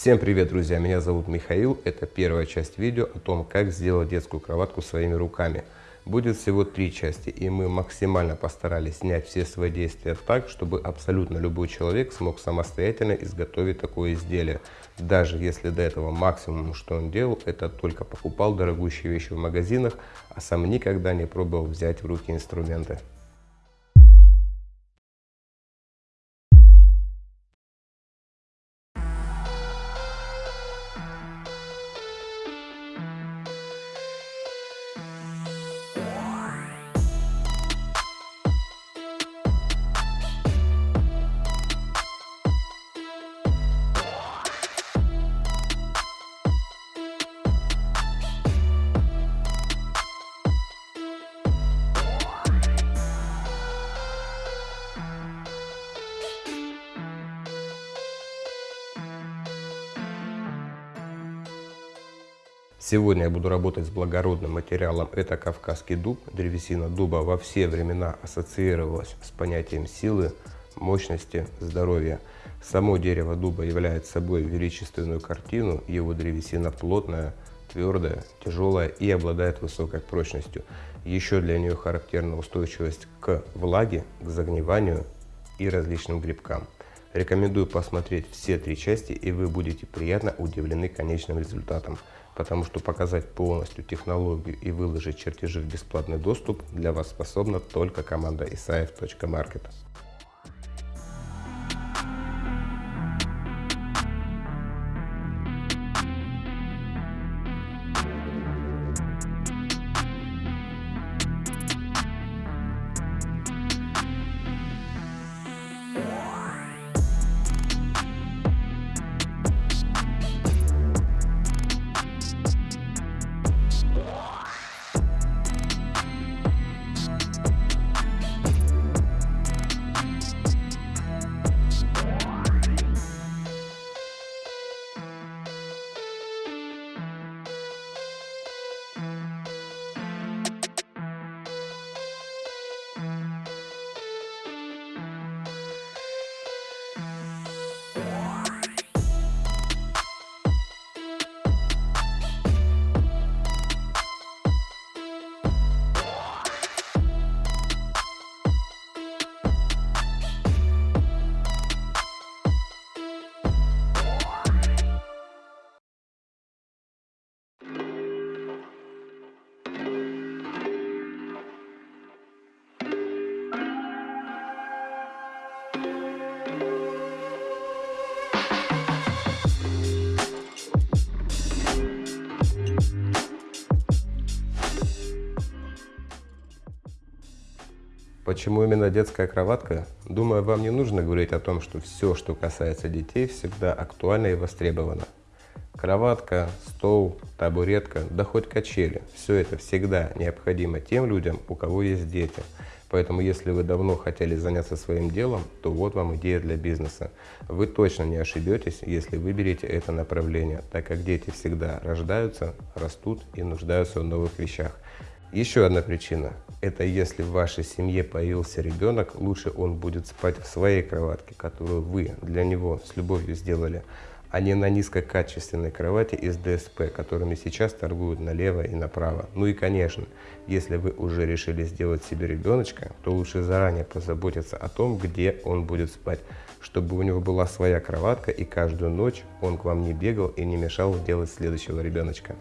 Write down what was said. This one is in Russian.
Всем привет, друзья! Меня зовут Михаил. Это первая часть видео о том, как сделать детскую кроватку своими руками. Будет всего три части, и мы максимально постарались снять все свои действия так, чтобы абсолютно любой человек смог самостоятельно изготовить такое изделие. Даже если до этого максимум, что он делал, это только покупал дорогущие вещи в магазинах, а сам никогда не пробовал взять в руки инструменты. Сегодня я буду работать с благородным материалом. Это кавказский дуб. Древесина дуба во все времена ассоциировалась с понятием силы, мощности, здоровья. Само дерево дуба является собой величественную картину. Его древесина плотная, твердая, тяжелая и обладает высокой прочностью. Еще для нее характерна устойчивость к влаге, к загниванию и различным грибкам. Рекомендую посмотреть все три части, и вы будете приятно удивлены конечным результатом потому что показать полностью технологию и выложить чертежи в бесплатный доступ для вас способна только команда isaev.market. Почему именно детская кроватка? Думаю, вам не нужно говорить о том, что все, что касается детей, всегда актуально и востребовано. Кроватка, стол, табуретка, да хоть качели – все это всегда необходимо тем людям, у кого есть дети. Поэтому, если вы давно хотели заняться своим делом, то вот вам идея для бизнеса. Вы точно не ошибетесь, если выберете это направление, так как дети всегда рождаются, растут и нуждаются в новых вещах. Еще одна причина – это если в вашей семье появился ребенок, лучше он будет спать в своей кроватке, которую вы для него с любовью сделали, а не на низкокачественной кровати из ДСП, которыми сейчас торгуют налево и направо. Ну и конечно, если вы уже решили сделать себе ребеночка, то лучше заранее позаботиться о том, где он будет спать, чтобы у него была своя кроватка и каждую ночь он к вам не бегал и не мешал делать следующего ребеночка.